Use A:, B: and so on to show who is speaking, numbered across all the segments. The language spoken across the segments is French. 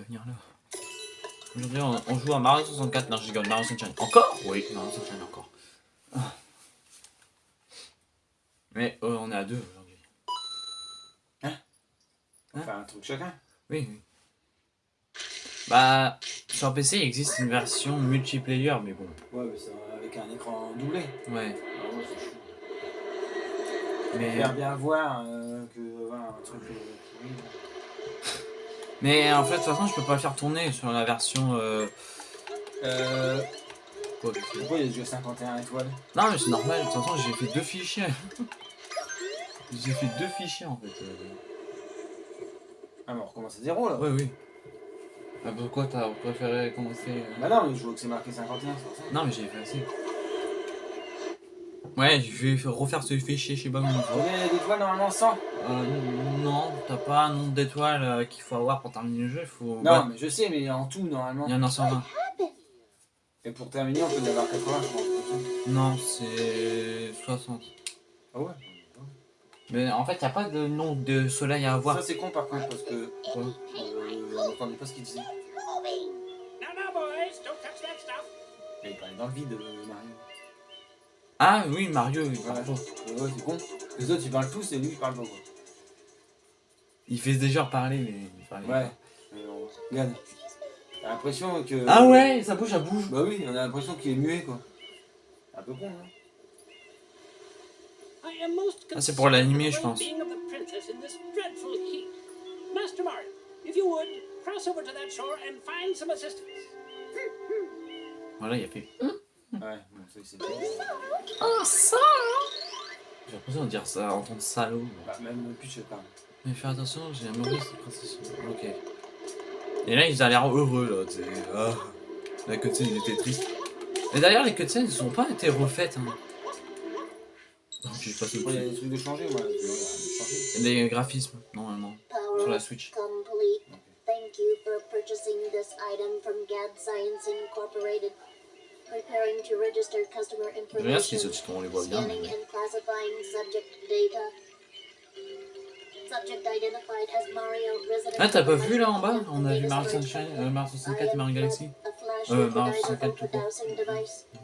A: venir là. Aujourd'hui, on, on joue à Mario 64. Non, je rigole, Mario Sunshine. Encore? Oui, Mario Sunshine encore. Ah. Mais euh, on est à deux aujourd'hui.
B: On fait un truc chacun?
A: Oui, oui. Bah, sur PC, il existe une version multiplayer, mais bon.
B: Ouais, mais c'est avec un écran doublé.
A: Ouais.
B: Ah ouais, c'est.
A: Mais,
B: Faire bien voir euh, que voilà, un truc. euh, oui.
A: Mais en fait, de toute façon, je peux pas le faire tourner sur la version. Euh...
B: Euh,
A: quoi,
B: pourquoi il y a déjà 51 étoiles
A: Non, mais c'est normal, de toute façon, j'ai fait deux fichiers. j'ai fait deux fichiers en fait. euh.
B: Ah, mais on recommence à zéro là.
A: Ouais, oui. Ah, pourquoi t'as préféré commencer euh
B: Bah non, mais je vois que c'est marqué 51, c'est ça.
A: Non, mais j'ai fait assez. Ouais, je vais refaire ce fichier, je sais pas comment.
B: Y a d'étoiles normalement 100
A: Euh, non, t'as pas un nombre d'étoiles euh, qu'il faut avoir pour terminer le jeu, il faut.
B: Non, mais je sais, mais en tout normalement.
A: il y en a 120.
B: Et pour terminer, on peut y avoir 80, je pense.
A: Non, c'est 60.
B: Ah ouais
A: Mais en fait, il a pas de nom de soleil à avoir.
B: Ça c'est con par contre parce que euh, on n'entendait pas ce qu'il disait. Mais il parlait dans le vide, euh, Mario.
A: Ah oui, Mario, il parle pas.
B: Ouais, c'est con. Les autres ils parlent tous et lui il parle pas quoi.
A: Il fait déjà parler, mais il parlait
B: Ouais.
A: pas.
B: Mais bon, regarde. T'as l'impression que.
A: Ah ouais, ça bouge, ça bouge.
B: Bah oui, on a l'impression qu'il est muet quoi. Un peu con, hein.
A: Ah, c'est pour l'animé, je pense.
C: for the well-being of the princess in this dreadful heat. Master Mario, if you would, cross over to that shore and find some assistance.
A: Voilà, il a fait.
B: Ouais, bon, ça c'est bien.
A: Oh, ça J'ai l'impression de dire ça, entendre salaud.
B: Bah, même plus je pas.
A: Mais fais attention, j'ai un mauvais princesse. Ok. Et là, ils ont l'air heureux, là, tu sais. Ah. La cutscene, il était triste. Et d'ailleurs, les cutscenes, ils ont pas été refaites. Hein. Donc, je
B: Après, il y a des trucs de changer, moi. Il y a rien de changer.
A: Des graphismes, normalement. Sur la Switch.
D: complete.
A: Regarde les
D: information.
A: sous-titres, on les voit bien. Mais-
D: and classifying subject data. Subject identified as Mario resident.
A: Ah, t'as pas vu là en bas On a vu Mario Sunshine, euh, Mario 64 et Mario Galaxy. Euh, Mario
D: the
A: 64
D: for
A: tout court.
D: of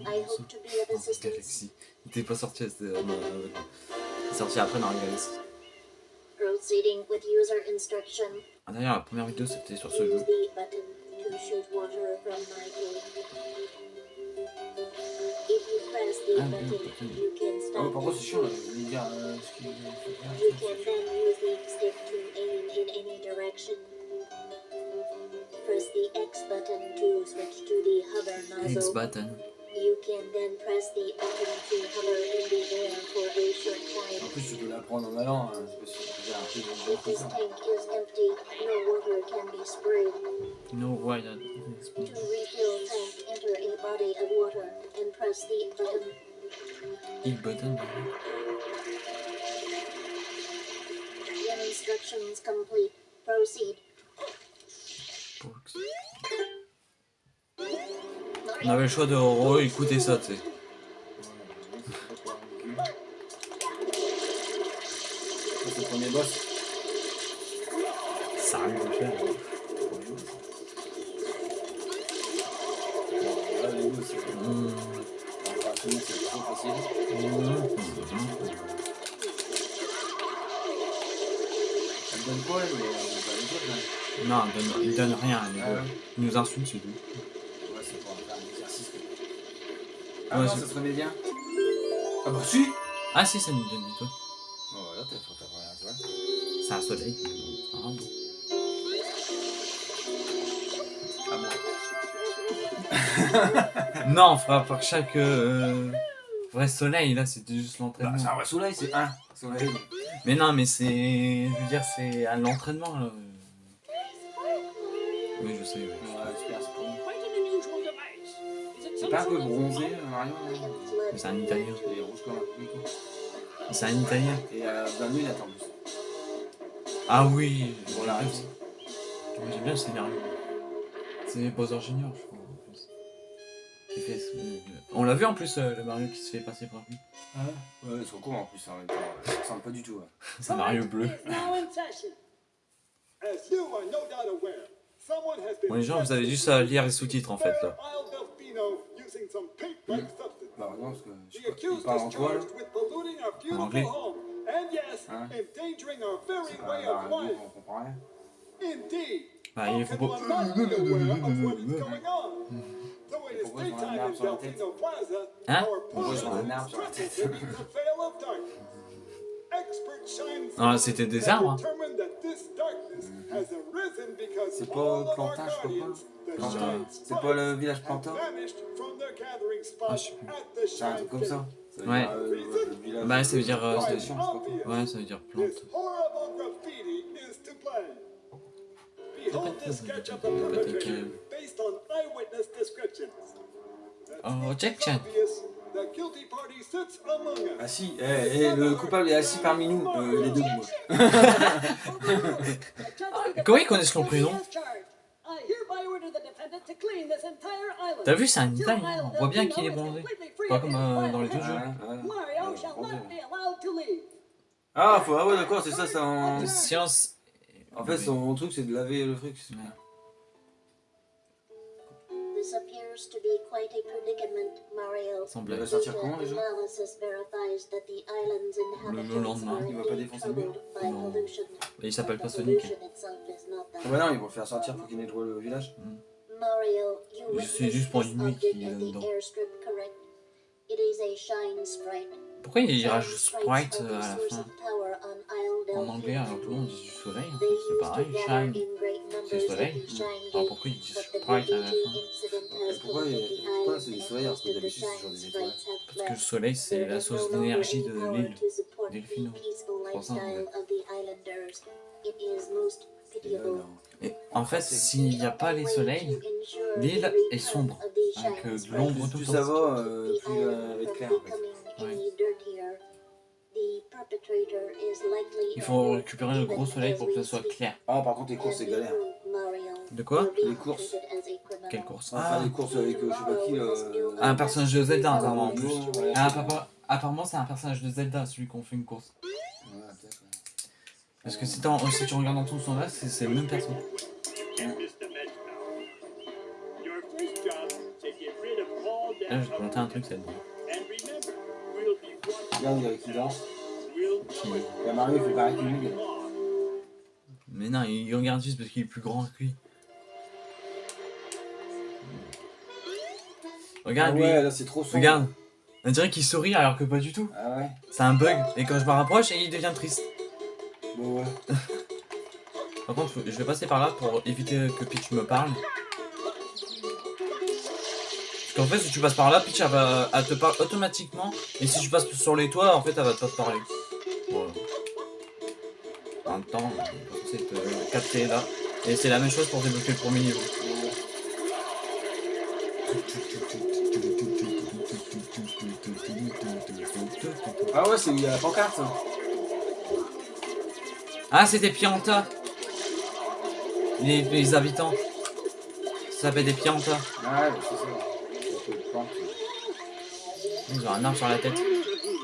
A: Mario. Galaxy. Il était pas sorti, c'était. euh, euh, sorti après Mario Galaxy. Ah, D'ailleurs, la première vidéo c'était sur ce jeu.
D: The button to shoot water from my cave. If you press the
A: Ah, oui,
D: button,
A: button.
D: you can
B: Ah,
D: stop
B: ouais, par contre,
D: the
B: c'est chiant là.
D: shoot.
B: Je vais lui dire euh, ce qu'il faut faire.
D: You can then use the stick to aim in any direction. Press the X button to switch to the hover
A: X
D: nozzle.
A: button.
D: You can then press the button to hover in the air for a short
B: En
D: time.
B: plus, tu peux l'apprendre en allant. Hein. C'est parce que tu un peu de
D: If this tank is empty, no water can be sprayed.
A: No, why that?
D: To refill tank, the button.
A: X button.
D: Instructions complete. Proceed.
A: Box. On avait le choix de re-écouter ça, tu
B: c'est le premier boss. Donne,
A: rien. Il,
B: Ah ouais.
A: il nous insulte, c'est tout.
B: Ouais, c'est pour faire un exercice. Ah
A: Ouais,
B: non, ça se remet bien. Ah bah si
A: Ah si, ça nous donne des trucs.
B: Bon, voilà, t'as fait ta première fois.
A: C'est un soleil. mais bon.
B: Ah bon
A: Non, on fera par chaque euh, vrai soleil, là, c'était juste l'entraînement.
B: Bah, c'est un vrai soleil, c'est un soleil.
A: Mais non, mais c'est. Je veux dire, c'est à l'entraînement, là. Oui, je sais, oui.
B: Ouais, super, c'est C'est pas un peu bronzé, euh, Mario là
A: Mais c'est un italien.
B: Il est rouge comme un.
A: C'est un italien.
B: Et euh, dans lui, il attend plus.
A: Ah oui
B: Pour la
A: bien- J'aime bien le scénario. C'est Bowser Junior, je crois, en plus. Qui fait ce- On l'a vu en plus, euh, le Mario qui se fait passer pour lui.
B: Ah ouais, ils sont cons en plus en même temps. Ça ressemble pas du tout. hein.
A: C'est Mario bleu. Bon, les gens, vous avez juste à lire les sous-titres en fait là.
B: Bah non, parce que je sais pas, il parle en quoi là
A: En anglais.
B: Hein
C: Ah,
B: pas on comprend rien.
A: Bah, il faut pas.
B: Pourquoi ils ont un arbre sur la tête?
A: Hein
B: Pourquoi ils ont un arbre sur la tête?
A: Non, c'était des arbres. hein.
B: C'est pas Plantin, je sais pas. C'est pas le village Plantin
A: Ah, je sais plus.
B: C'est un truc comme ça. Ça
A: Ouais.
B: dire, euh,
A: Bah, ça veut dire, euh,
B: Plantation, je.
A: Ouais, ça veut dire plante. Oh, check, check.
B: Assis, eh, eh, le coupable est assis parmi nous, euh, il est debout.
A: Comment ils connaissent son prénom? T'as vu, c'est un Italien. On voit bien qu'il est bronzé. Pas comme euh, dans les deux jeux.
B: Ouais, ouais.
C: Mario shall not be allowed to leave.
B: Ah, faut, ah ouais, d'accord, c'est ça, ça en...
A: Science.
B: En fait, son truc, c'est de laver le truc. c'est-
D: This appears to be quite a predicament, Mario.
B: Va sortir comment déjà
D: analysis verifies that the island's inhabitants
A: lendemain.
B: Il va pas défoncer le mur
A: Non.
D: pollution.
A: Il s'appelle pas Sonic.
B: Ah bah non, ils vont le faire sortir pour qu'il nettoie le village.
A: C'est juste pour une nuit qu'il est Pourquoi il rajoute Sprite à la fin En anglais, alors tout le monde dit du soleil.
D: They
A: C'est pareil, shine. C'est soleil. Alors pourquoi ils disent Sprite à la fin
B: pourquoi pourquoi c'est des
D: and
B: soleils alors que d'habitude, c'est sur des
D: have
A: Parce que le soleil, c'est la
D: is
A: source d'énergie de l'île. Delphino.
D: peaceful
A: pour ça,
B: Et
A: en fait, s'il n'y a pas les soleils, l'île est sombre. Avec euh, de l'ombre tout
B: Plus
A: le
B: ça
A: temps.
B: va, euh, plus euh, elle va être claire. en fait.
A: Il faut récupérer le gros soleil pour que ça soit clair.
B: Ah, par contre, les courses, c'est galère.
A: De quoi?
B: Les courses.
A: Quelle course?
B: On va faire des courses avec euh, je sais pas qui. euh,
A: Un personnage de Zelda, apparemment, en plus.
B: Ouais,
A: Ah, papa, apparemment, c'est un personnage de Zelda, celui qu'on fait une course. Parce que si, tu regardes dans tout son là, c'est le même personne. Là, je vais te montrer un truc, c'est bon.
B: Regarde, il y a qui danse. Il y a Mario, il fait pareil que lui.
A: Mais non, il regarde juste parce qu'il est plus grand que lui.
B: Ah
A: Regarde lui,
B: ouais, là, c'est trop sombre.
A: regarde. On dirait qu'il sourit alors que pas du tout.
B: Ah ouais
A: C'est un bug. Et quand je me rapproche, il devient triste.
B: Bon, ouais.
A: Par contre, je vais passer par là pour éviter que Peach me parle. Parce qu'en fait, si tu passes par là, Peach elle va, elle te parle automatiquement. Et si tu passes sur les toits, en fait, elle va pas te parler. Voilà. En même temps, c'est te capter là. Et c'est la même chose pour débloquer le premier niveau.
B: Ah ouais, c'est où il y a la pancarte. ça.
A: Ah, c'était Pianta les, les habitants. Ça s'appelle des Pianta.
B: Ouais, c'est ça.
A: Ils ont un arbre sur la tête.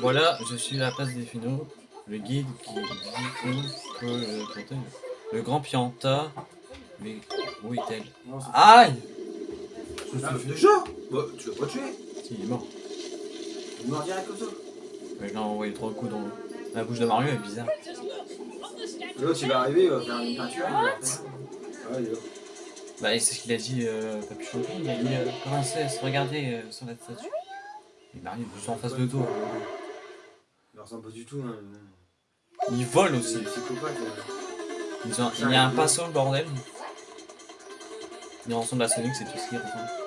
A: Voilà, je suis à la place des finaux. Le guide qui dit que le, le grand Pianta. Mais où est-elle? Aïe
B: Ah, déjà? Bah, tu l'as pas tué
A: Si, il est mort.
B: Il est mort direct comme ça.
A: Mais je l'ai envoyé trois coups dans la bouche de Mario, elle est bizarre.
B: L'autre, il va arriver, il va faire une peinture. il va faire- Ah, il est là.
A: Bah, et c'est ce qu'il a dit, euh, King, il a dit euh, Princesse, regardez euh, sur la statue. Et Mario est juste en face de toi.
B: Il ressemble pas du tout. Hein.
A: Il vole aussi.
B: psychopathe.
A: il y a un pinceau, le bordel. Il ressemble à Sonic, c'est tout ce qu'il ressemble.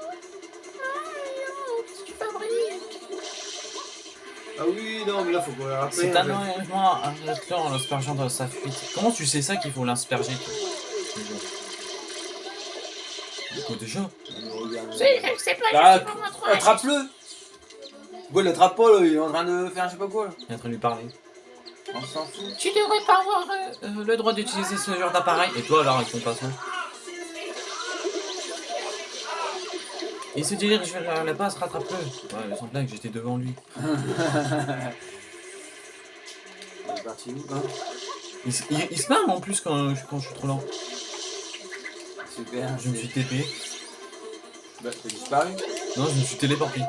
B: Ah oui, non, mais là, faut qu'on le rappelle.
A: C'est un enlèvement incluant l'aspergeant dans sa fuite. Comment tu sais ça qu'il faut l'asperger toi Quoi déjà
E: C'est pas
B: Bah,
E: juste pour montrer.
B: attrape-le Pourquoi il l'attrape pas, là Il est en train de faire je sais pas quoi, là.
A: Il est en train de lui parler.
B: On s'en fout.
A: Tu devrais pas avoir euh, euh, le droit d'utiliser ce genre d'appareil. Et toi alors avec ton passant Il se dirige vers la base, rattrape-le. Ouais, mais sans blague, j'étais devant lui.
B: Il est parti où, hein
A: Il, se- il- il se marre en plus quand, quand je suis trop lent.
B: Super.
A: Je me suis TP.
B: Bah, t'as disparu
A: Non, je me suis téléporté.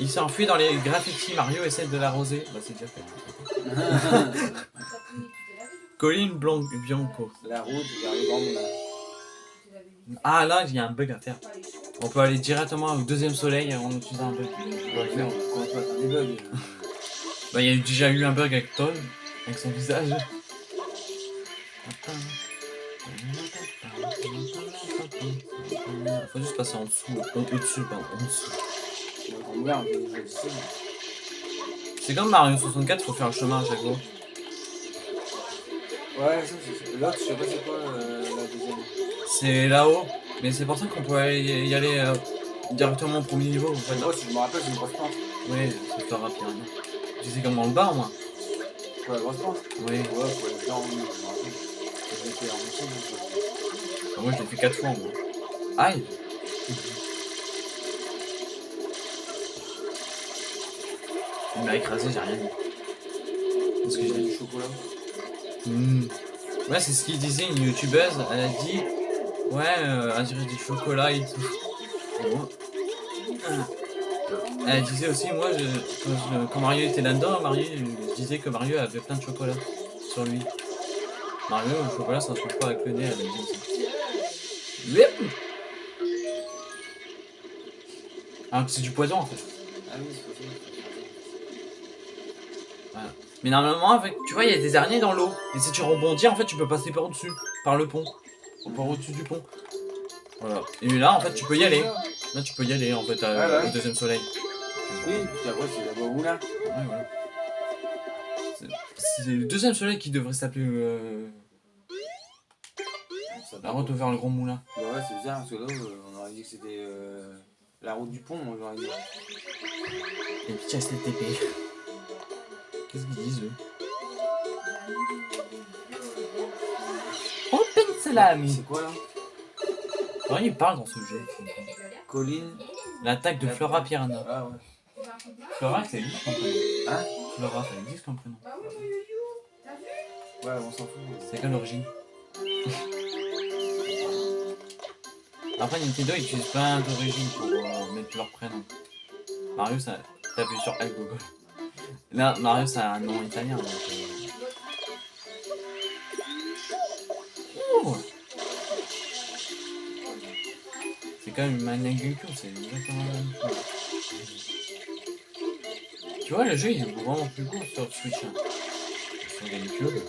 A: Il s'est enfui dans les graffitis. Mario essaie de l'arroser. Bah, c'est déjà fait. Colin Blanc Bianco.
B: La route vers le grand moulin.
A: Ah, là, il y a un bug à faire. On peut aller directement au deuxième soleil en utilisant un bug.
B: Faire, on va des bugs.
A: Bah, il y a eu- déjà eu un bug avec Toll, avec son visage. Faut juste passer en dessous, au- au-dessus, pardon, en dessous. C'est comme Mario 64, faut faire le chemin à chaque fois.
B: Ouais, ça, c'est. L'autre, je sais pas c'est quoi euh, la deuxième.
A: C'est là-haut, mais c'est pour ça qu'on peut aller- y aller euh, directement au premier niveau. En fait.
B: Moi, si je me rappelle, c'est une grosse pente.
A: Oui, c'est pas rapide. Tu sais comment le bas, moi
B: Quoi, la grosse pente
A: Oui.
B: Ouais, faut aller bien en je me rappelle. J'étais en dessous, donc,
A: Ah, Moi, je l'ai fait 4 fois, moi. Aïe Il m'a écrasé, j'ai rien dit. Qu'est-ce que j'ai
B: j'ai du chocolat.
A: Hmm. Ouais, c'est ce qu'il disait, une youtubeuse, elle a dit Ouais, euh, elle dirait du chocolat et tout. Et moi, Elle disait aussi, moi, je, quand, je- quand Mario était là-dedans, Mario il disait que Mario avait plein de chocolat sur lui. Mario, le chocolat, ça se trouve pas avec le nez, elle a dit ça. Yep. Alors que c'est du poison en fait.
B: Ah oui, c'est possible.
A: Mais normalement, avec, tu vois, il y a des araignées dans l'eau. Et si tu rebondis, en fait, tu peux passer par au-dessus, par le pont. Par au-dessus du pont. Voilà. Et là, en fait, tu peux y aller. Là, tu peux y aller, en fait, à- au deuxième soleil.
B: Oui, puis après, c'est d'abord.
A: Ouais, voilà. C'est- le deuxième soleil qui devrait s'appeler euh, la route vers le grand moulin.
B: Bah ouais, c'est bizarre, parce que là, on aurait dit que c'était euh, la route du pont, moi j'aurais dit.
A: Et puis, STP. Qu'est-ce qu'ils disent, eux?
B: C'est quoi là
A: ils parlent dans ce jeu.
B: Colline
A: L'attaque de Flora Piranha.
B: Ah ouais.
A: Flora, ça existe comme prénom.
B: Hein
A: Flora, ça existe comme prénom.
B: Ouais, on s'en fout.
A: C'est quelle origine Après, Nintendo ils utilisent plein d'origines pour euh, mettre leur prénom. Mario, ça. T'appuies sur L Google. Là, Mario, ça a un nom italien. Donc, quand même une c'est exactement la même chose. Tu vois, le jeu il est vraiment plus beau sur Switch. hein. Sur GameCube.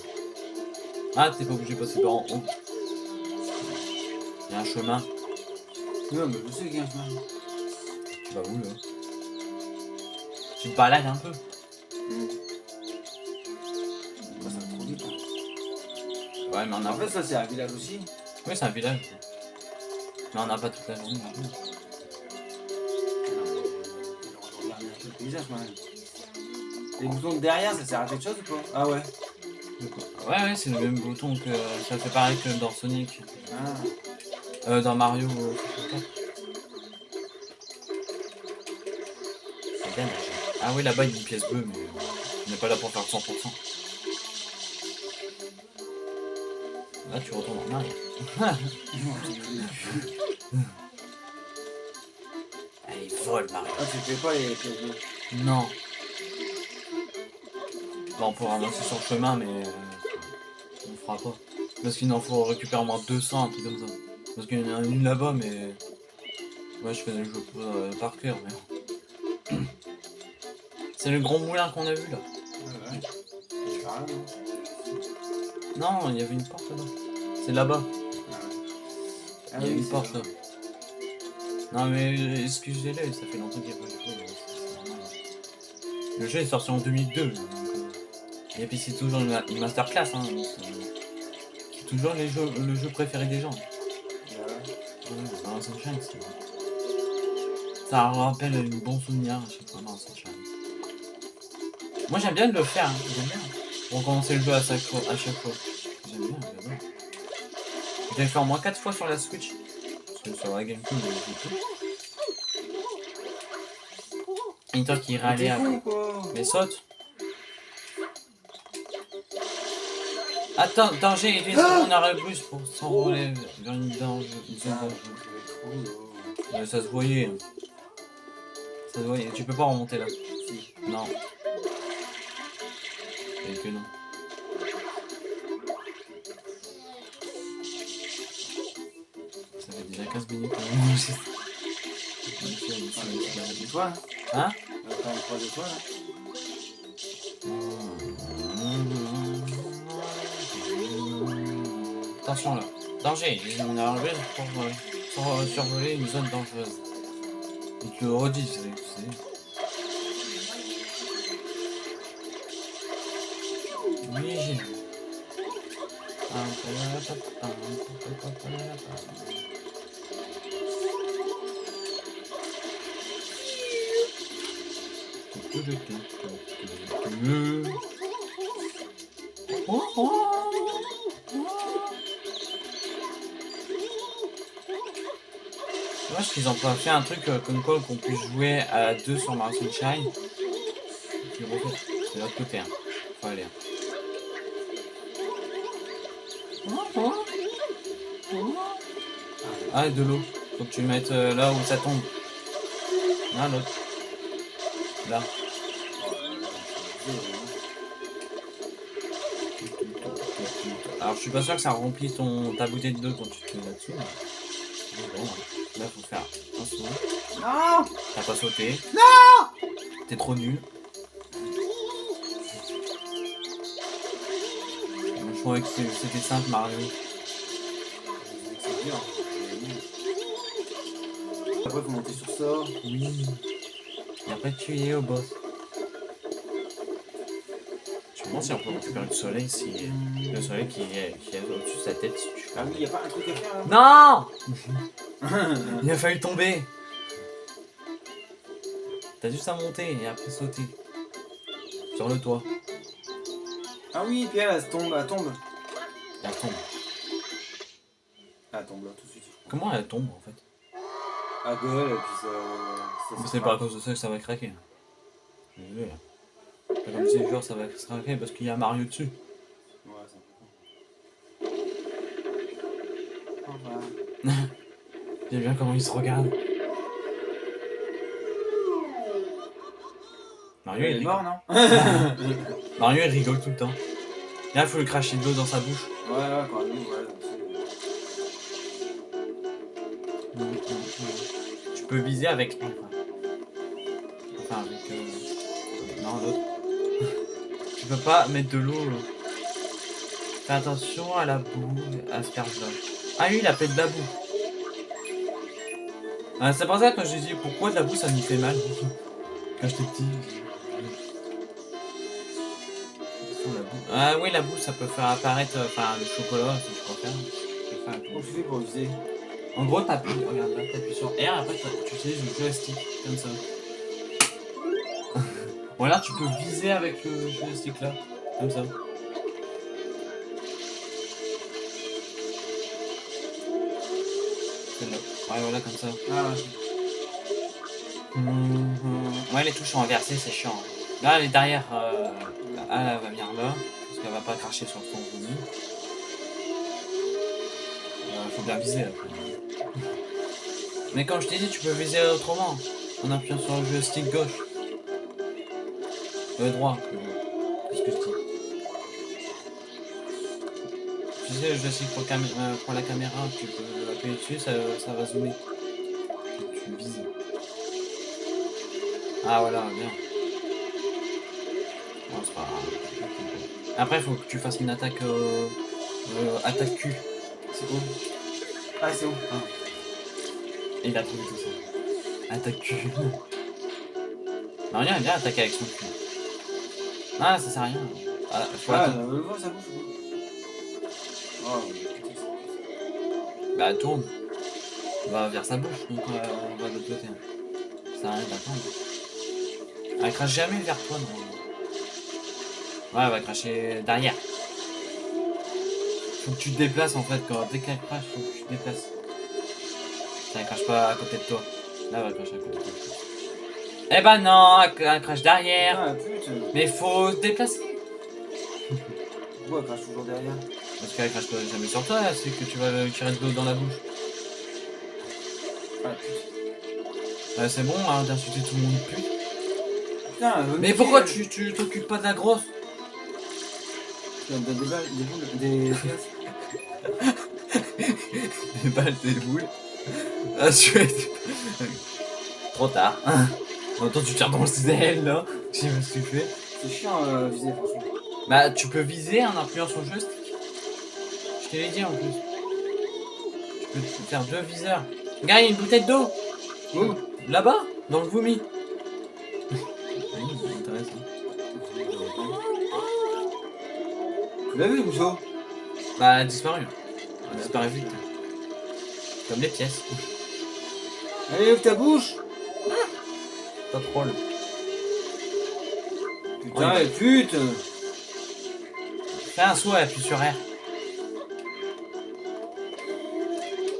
A: Ah, t'es pas obligé de passer par en haut. Il y a un chemin.
B: Non, mais je sais qu'il y a un chemin.
A: Tu vas où là? Tu te balades un peu.
B: Ouais, ça trop vite. hein.
A: Ouais, mais on a
B: En fait, ça, c'est un village aussi.
A: Oui, c'est un village. Mais on n'a pas toute la journée. non.
B: Les boutons de derrière, ça sert à quelque chose ou pas? Ah ouais.
A: Ouais, ouais, c'est le même bouton que. Ça fait pareil que dans Sonic.
B: Ah.
A: Euh, dans Mario. 64. C'est bien, mais- Ah oui, là-bas, il y a une pièce bleue, mais on n'est pas là pour faire 100%. Là, tu retournes en arrière. Allez, vole, Mario.
B: Ah, tu fais pas les pièces bleues.
A: Non. Bon, on peut ramasser sur le chemin, mais euh, on le fera pas. Parce qu'il en faut récupérer au moins 200, un truc comme ça. Parce qu'il y en a une là-bas, mais... Ouais, je connais le jeu euh, par cœur, mais... C'est le grand moulin qu'on a vu, là.
B: Ouais, ouais. Je fais rien, non
A: Non, il y avait une porte là-bas. C'est là-bas.
B: Ah
A: Il y a
B: oui,
A: une
B: c'est
A: porte
B: vrai.
A: là. Non mais euh, excusez-le, ça fait longtemps qu'il n'y a pas de jeu. Le jeu est sorti en 2002. donc, euh, Et puis c'est toujours une, une masterclass. Hein, euh, c'est toujours les jeux, le jeu préféré des gens.
B: Ouais,
A: Sunshine. Ça rappelle un bon souvenir fois dans Sunshine. Moi j'aime bien de le faire, hein, j'aime bien. Recommencer le jeu à chaque fois. À chaque fois. J'ai fait au moins 4 fois sur la Switch. Parce que sur la GameCube, j'ai tout. Et toi qui
B: Mais
A: râlait après. Mais saute Attends, danger, utilise mon arrêt plus pour s'envoler vers une danger.
B: Ah.
A: Ouais, ça se voyait. Ça se voyait. Tu peux pas remonter là.
B: Si.
A: Non. Et que non. Déjà 15 minutes qu'on enregistre.
B: Et toi
A: Hein
B: On va faire
A: Attention là. Danger, on a enlevé pour, euh, pour euh, survoler une zone dangereuse. Il te le tu sais. tu sais. Oui, j'ai vu. Je qu'ils ont pas fait un truc euh, comme quoi qu'on puisse jouer à deux sur Mario Sunshine. C'est de l'autre côté, hein. Faut aller. Ah, de l'eau. Faut que tu le mettes euh, là où ça tombe. Là, l'autre. Là. Alors, je suis pas sûr que ça remplit ton, ta bouteille d'eau quand tu te mets là-dessus. mais- mais bon, là, faut faire un saut.
B: Non
A: T'as pas sauté. Non T'es trop nul. Je trouvais que c'était simple, Mario.
B: C'est dur. Après, faut monter sur ça.
A: Oui. Et après, tu es au boss. Demande si on peut récupérer le soleil, si le soleil qui est, qui est au-dessus de sa tête, si tu
B: Ah oui, y'a pas un truc à faire là
A: Non Il a failli tomber T'as juste à monter et après sauter. Sur le toit.
B: Ah oui, puis elle, elle se tombe, elle tombe.
A: Elle tombe.
B: Elle tombe là tout de suite.
A: Comment elle tombe en fait?
B: À gueule, et puis ça.
A: c'est pas à cause de ça que ça va craquer. Je. C'est pas comme si genre ça va se craquer parce qu'il y a Mario dessus.
B: Ouais, c'est un peu con. Au revoir.
A: J'aime bien comment il se regarde. Mario, il
B: Elle est
A: rigole.
B: mort, non?
A: Mario il rigole tout le temps. Là, il faut lui cracher de l'eau dans sa bouche.
B: Ouais, ouais, quand même, ouais.
A: Tu peux viser avec. Enfin, avec. euh, Non, l'autre. Peux pas mettre de l'eau. Fais attention à la boue, asperge là. Ah oui, il a fait de la boue. Ah, c'est pour ça que je dis pourquoi de la boue ça nous fait mal? Quand j'étais petit. Boue. Ah oui, la boue ça peut faire apparaître euh, enfin, le chocolat, si je préfère.
B: Comment tu fais pour viser
A: en gros, t'appuies, regarde là, t'appuies sur R, après tu utilises le joystick, comme ça. Alors tu peux viser avec le joystick là, comme ça. Celle-là. Ouais, voilà, comme ça.
B: Ah, ouais.
A: Mhm. Ouais, les touches sont inversées, c'est chiant. Là, elle est derrière. Euh, elle, elle va venir là, parce qu'elle va pas cracher sur ton vomi. Euh, faut bien viser après. Mais comme je t'ai dit, tu peux viser autrement. En appuyant sur le joystick gauche. Euh, droit. Qu'est-ce que je dis Tu sais, le joystick pour, cam- euh, pour la caméra, tu peux appuyer dessus, ça, ça va zoomer. Tu vises. Ah voilà, bien. Bon, c'est pas grave. Après, faut que tu fasses une attaque euh, euh, attaque Q.
B: C'est où? Ah, c'est où?
A: Et il a trouvé tout ça. Attaque Q. Mario aime bien attaquer avec son cul. Ah, ça sert à rien. Ah, faut
B: Ah,
A: attendre.
B: on le voit, ça bouge. Oh,
A: Bah, tourne. Va vers sa bouche, donc euh, on va de l'autre côté. Ça sert à rien d'attendre. Elle crache jamais vers toi, non. Ouais, elle va cracher derrière. Faut que tu te déplaces en fait, quand dès qu'elle crache, faut que tu te déplaces. Ça, elle crache pas à côté de toi. Là, elle va cracher à côté de toi. Eh ben non, elle, elle crache derrière.
B: Ah, putain.
A: Mais faut se déplacer.
B: Pourquoi elle crache toujours derrière?
A: Parce qu'elle crache pas jamais sur toi, c'est que tu vas tirer de l'eau dans la bouche.
B: Ah putain.
A: Ouais, c'est bon, hein, d'insulter tout le monde pute.
B: Putain, me
A: Mais pourquoi tu tu t'occupes pas de la grosse?
B: Des balles, des boules, des.
A: Des balles, des boules. Ah, tu es... Trop tard. En même temps, tu tires dans le ciel, là. Je sais pas ce que tu fais.
B: C'est chiant euh, viser, franchement.
A: Bah, tu peux viser en appuyant sur le joystick. Je te l'ai dit en plus. Tu peux faire deux viseurs. Regarde, il y a une bouteille d'eau.
B: Où?
A: Là-bas, dans le vomi. Intéressant.
B: Tu l'as vu, Rousseau
A: Bah, elle a disparu. Elle a disparu vite. Comme les pièces.
B: Allez, ouvre ta bouche
A: Pas troll.
B: Putain,
A: Oui.
B: et pute
A: Fais un saut et appuie sur R.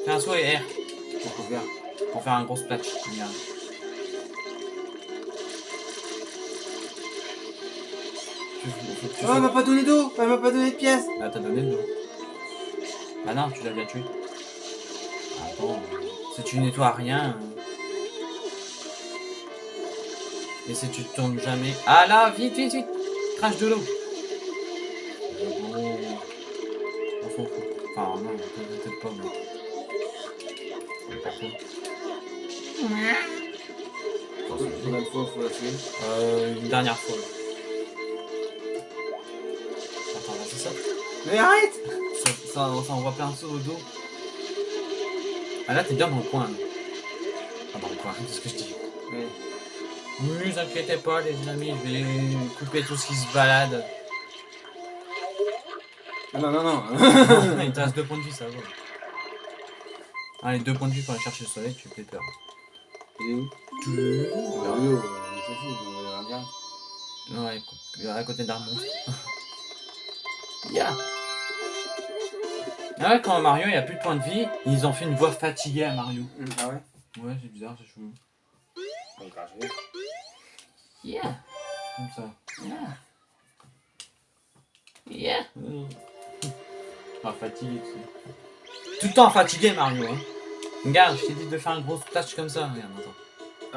A: Fais un saut et R
B: Pourquoi faire
A: pour faire un gros splash. Tu
B: Oh, elle m'a pas donné d'eau Elle m'a pas donné de pièces
A: Ah, t'as donné le dos. Bah non, tu l'as déjà tué. Attends, si tu nettoies rien. Et si tu te tournes jamais. Ah là, vite, vite, vite Crache de l'eau Oh. On s'en fout. Enfin, non, peut-être pas, mais.
B: Combien de fois faut la tuer?
A: Euh, une dernière fois. Attends, là, c'est ça
B: Mais arrête
A: Ça, ça, ça envoie plein de sauts au dos. Ah là, t'es bien dans le coin. là. Ah, dans le coin, c'est ce que je dis.
B: Ouais.
A: Ne vous inquiétez pas, les amis, je vais couper tout ce qui se balade.
B: Non, non, non
A: Il te reste deux points de vie, ça va. Allez, deux points de vie pour aller chercher le soleil, tu fais peur.
B: Il est où?
A: Tu...
B: Mario, on s'en fout, on verra bien.
A: Ouais, à côté monstre. Ya Ah ouais, quand Mario il a plus de points de vie, ils ont fait une voix fatiguée à Mario.
B: Ah ouais?
A: Ouais, c'est bizarre, c'est chou. Yeah Comme ça. Yeah Yeah Ah, fatigué, tu sais. Tout le temps fatigué, Mario, hein. Regarde, je t'ai dit de faire un gros splash comme ça. Regarde, attends.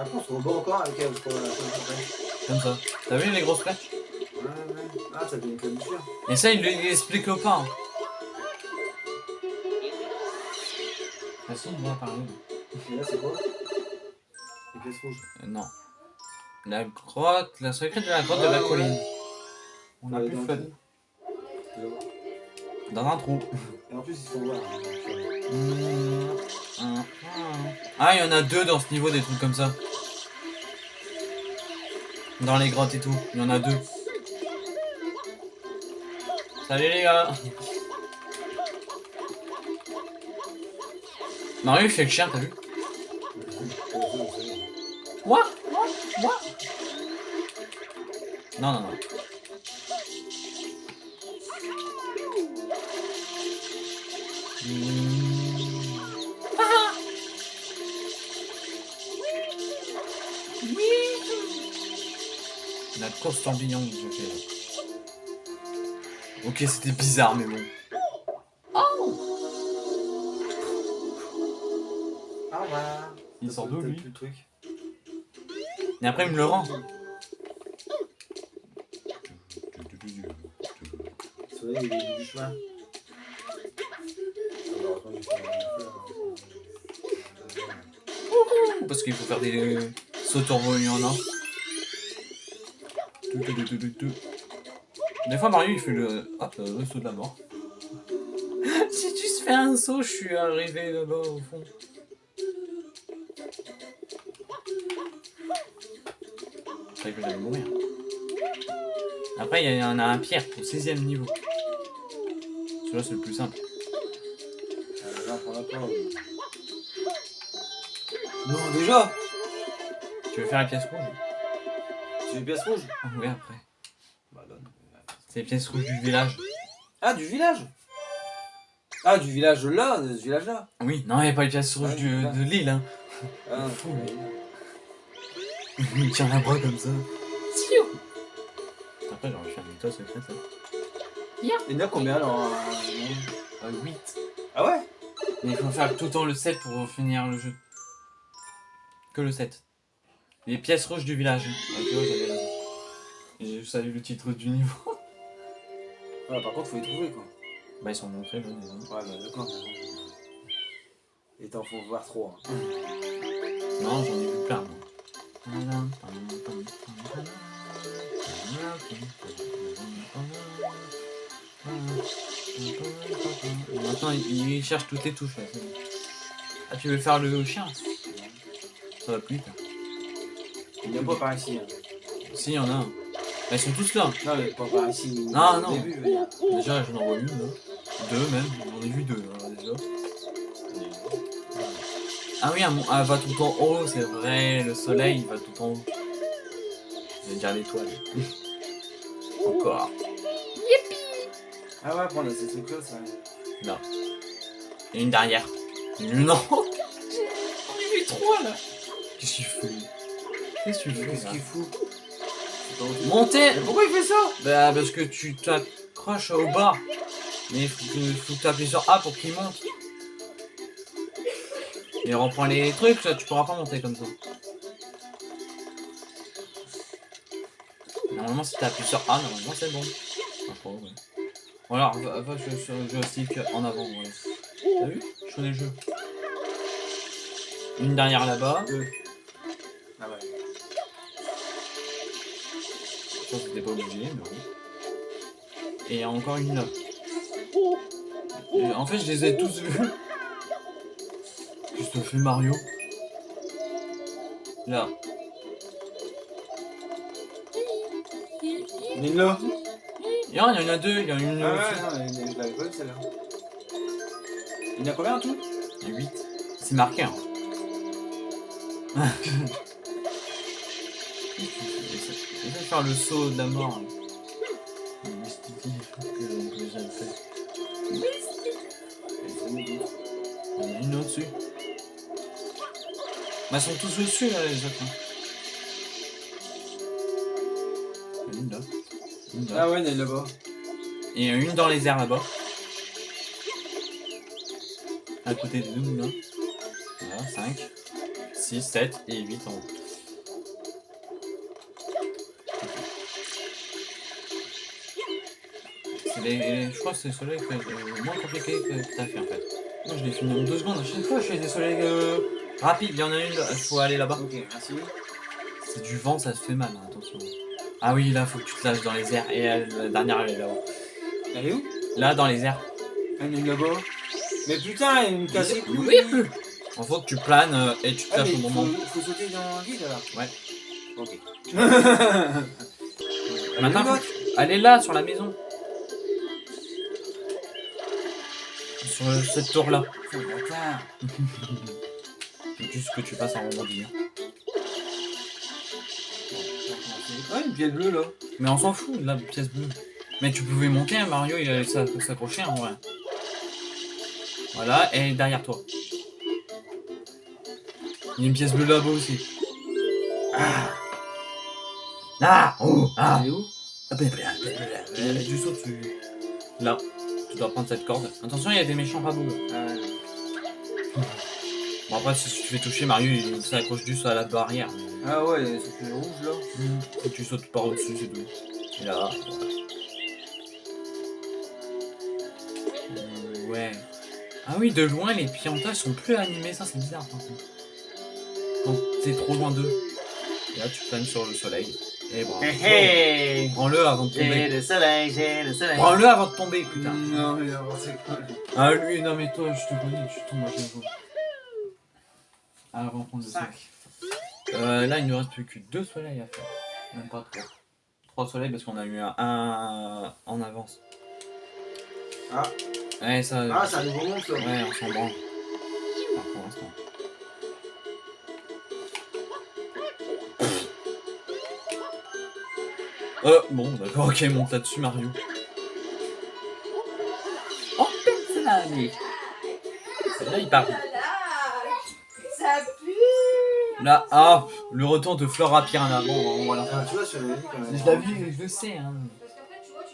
B: Après, on se rebat encore avec elle, la fin
A: Comme ça. T'as vu les gros splashs
B: Ouais, ouais. Ah, ça devient comme sûr.
A: Et ça, il l'explique pas. hein. Ah si, il va parler.
B: Et là, c'est quoi? Les pièces rouges.
A: Euh, non. La grotte, la secrète de la grotte de la
B: ouais.
A: colline. On a
B: Ouais,
A: plus fun. Dans un trou.
B: Et en plus, ils sont noirs.
A: Ah, il y en a deux dans ce niveau, des trucs comme ça. Dans les grottes et tout, il y en a deux. Salut les gars Mario il fait le chien, t'as vu? Moi Moi Moi Non, non, non. La course tourbillon que j'ai fait là. Ok, c'était bizarre, mais bon.
B: Ah, voilà.
A: Il sort d'où lui
B: le truc.
A: Et après, il me le rend.
B: J'ai fait.
A: Parce qu'il faut faire des sauts y en a. Des fois, Mario il fait le. Le saut de la mort. si tu se fais un saut, je suis arrivé là-bas au fond. Je croyais que j'allais mourir. Après, il y en a un pierre au 16 ème niveau. Celui-là, c'est le plus simple.
B: Non, déjà
A: Tu veux faire la pièce rouge?
B: C'est une pièce rouge?
A: Ah, Oui, après.
B: Bah, donne.
A: C'est les pièces rouges du village.
B: Ah, du village? Ah, du village là, de ce village là
A: Oui, non, il n'y a pas les pièces rouges du- de l'île. Hein.
B: Ah,
A: Fou. Il tient la bras comme ça. Siou Après, j'aurais fait un étoile secrète. là.
B: Il y en a combien monde
A: Euh, 8.
B: Ah ouais?
A: Mais il faut faire tout le temps le 7 pour finir le jeu. Que le 7. Les pièces rouges du village. Ok, ouais, j'avais raison. Je salue le titre du niveau.
B: Ouais, par contre, faut les trouver quoi.
A: Bah, ils sont montrés, là, disons.
B: Ouais, bah d'accord. Et t'en faut voir trop. Hein.
A: Non, j'en ai vu plein, moi. Maintenant, il cherche toutes les touches. là. Ah, tu veux faire le chien Ça va plus vite. hein.
B: Il n'y a pas par ici. Hein.
A: Si, il y en a un. Bah, ils sont tous là.
B: Non, mais pas par ici.
A: Non, non.
B: Début, je.
A: Déjà, j'en vois une, là. Deux même. J'en ai vu deux, là, déjà. Ah oui, elle elle va tout le temps en haut, c'est vrai. Le soleil, il va tout le temps en haut. Je vais dire l'étoile. Encore.
B: Ah ouais, prendre ces trucs-là, ça.
A: Non. Et une derrière. Non On est vu trois là Qu'est-ce qu'il fait? Qu'est-ce que tu fais
B: Qu'est-ce qu'il fout? Mais pourquoi il fait ça?
A: Bah parce que tu t'accroches au bas. Mais il faut que, faut que tu appuies sur A pour qu'il monte. Et reprends les trucs, tu pourras pas monter comme ça. Normalement si tu appuies sur A, normalement c'est bon. Enfin, ouais. Voilà, va, va sur, sur le joystick en avant, ouais. T'as vu? Je connais le jeu. Une derrière là-bas.
B: Deux. Ah ouais.
A: Je pense que t'étais pas obligé, mais bon. Et encore une là. Et en fait, je les ai tous vus. Que fait Mario Là.
B: Il là.
A: Il y en a, il deux, il y en a une
B: Ah ouais, non, je l'avais pas vu celle-là. Il y en a combien en tout?
A: Il y a 8. C'est marqué, hein. Essaye de faire le saut de la mort. hein. Bah, ils sont tous au-dessus, là, les autres. hein. Il y en a Une là. Une là.
B: Ah ouais, il y en a là-bas.
A: Et une dans les airs là-bas. À côté de nous, là. Voilà, 5, 6, 7 et 8 en haut. Les, je crois que c'est ceux-là qui est le moins compliqué que que t'as fait en fait. Moi je l'ai fini en deux secondes. À chaque fois je fais des soleils euh, rapides. Il y en a une, il faut aller là-bas.
B: Ok, merci.
A: C'est du vent, ça se fait mal, hein, attention. Ah oui, là faut que tu te lâches dans les airs. Et euh, la dernière elle est là-haut.
B: Elle est où?
A: Là dans les airs.
B: Ah, Il y en a une là-bas. Mais putain, il me casse les couilles.
A: Oui. Il faut que tu planes euh, et tu te
B: Ah,
A: lâches au
B: il
A: moment.
B: faut, faut sauter dans le vide alors
A: Ouais.
B: Ok.
A: Maintenant,
B: Elle est
A: faut elle est là, sur la maison. Sur cette tour-là. juste que tu passes en rebondir.
B: Ah, une pièce bleue là.
A: Mais on s'en fout, la pièce bleue. Mais tu pouvais monter, hein, Mario, il allait s'a- s'accrocher en vrai. Voilà, et derrière toi. Il y a une pièce bleue là-bas aussi. Ah Ah Oh Ah
B: où?
A: Ah, du saut dessus. Là, tu dois prendre cette corde. Attention, il y a des méchants rabots. là.
B: Ah.
A: Bon, après, si tu fais toucher, Mario, il s'accroche juste à la barrière.
B: Ah ouais, il y a ce truc rouge là.
A: Et tu sautes par au-dessus, c'est tout. Et là. Euh, ouais. Ah oui, de loin, les piantas sont plus animés, ça c'est bizarre par contre. Quand t'es trop loin d'eux. Et là, tu planes sur le soleil. Et bravo.
B: Hey,
A: Prends-le avant de
B: J'ai
A: tomber.
B: le soleil, j'ai le soleil.
A: Prends-le avant de tomber, putain.
B: Non, mais n'importe quoi.
A: Ah lui, non mais toi, je te connais, tu tombes à chaque fois. On va prendre le
B: Cinq.
A: sac. Euh, là, il ne reste plus que deux soleils à faire. Même pas trois. Trois soleils parce qu'on a eu un, un en avance.
B: Ah.
A: Ouais, ça.
B: Ah, c'est un nouveau monde ça.
A: Ouais, on s'en branle. Enfin, pour l'instant. Euh, bon, d'accord, ok, monte là-dessus, Mario. Oh, là, mais. Là, il part. Là, ah, le retour de Flora Piranha. Bon, on va la
B: Ah, tu vois, je l'avais vu quand même.
A: Je l'ai vu, je le sais, hein.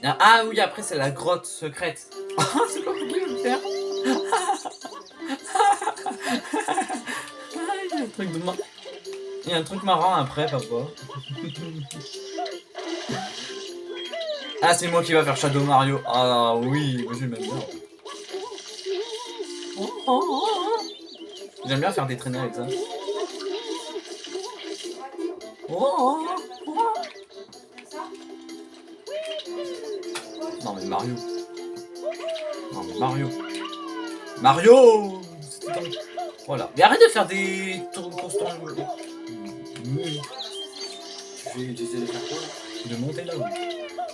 A: Ah, ah oui, après c'est la grotte secrète. Ah, c'est quoi qu'il veut faire Ah, Il y a un truc de mar- Il y a un truc marrant après, papa. Ah, c'est moi qui va faire Shadow Mario. Ah oui, moi j'aime bien. J'aime bien faire des traînées avec ça. Non mais Mario. Non mais Mario. Mario Voilà. Mais arrête de faire des tours constants.
B: Vais essayer de
A: monter là.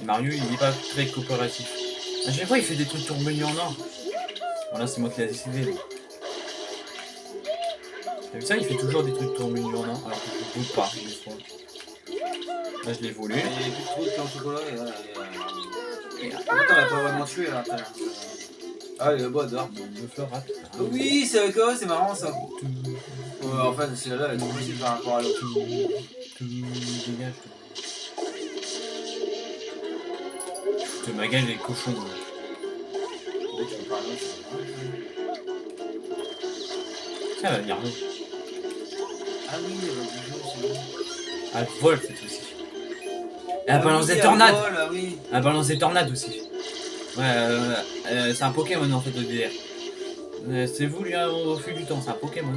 A: Et Mario il est pas très coopératif. À chaque fois il fait des trucs tourbillons en or. Voilà c'est moi qui l'ai décidé. là. T'as vu ça il fait toujours des trucs tourbillons en or alors que je ne pas. Là je l'ai volé.
B: Il y a plus trous de au chocolat et là. et, euh, Attends, on l'a pas vraiment tué là. attends. Ah, il est beau dehors.
A: Le fleur rate.
B: Ah Oui, c'est avec c'est marrant ça. Ouais, en fait, celle-là, elle est trop facile par rapport à l'autre.
A: Dégage. Je te magage les cochons. elle va venir là.
B: Ah oui, bon.
A: Elle vole cette aussi. Et elle
B: Ah
A: balance des tornades.
B: vole, ah.
A: Elle balance des tornades aussi. Ouais, euh, euh, c'est un Pokémon en fait de DDR. Euh, c'est voulu hein, au fil du temps, c'est un Pokémon.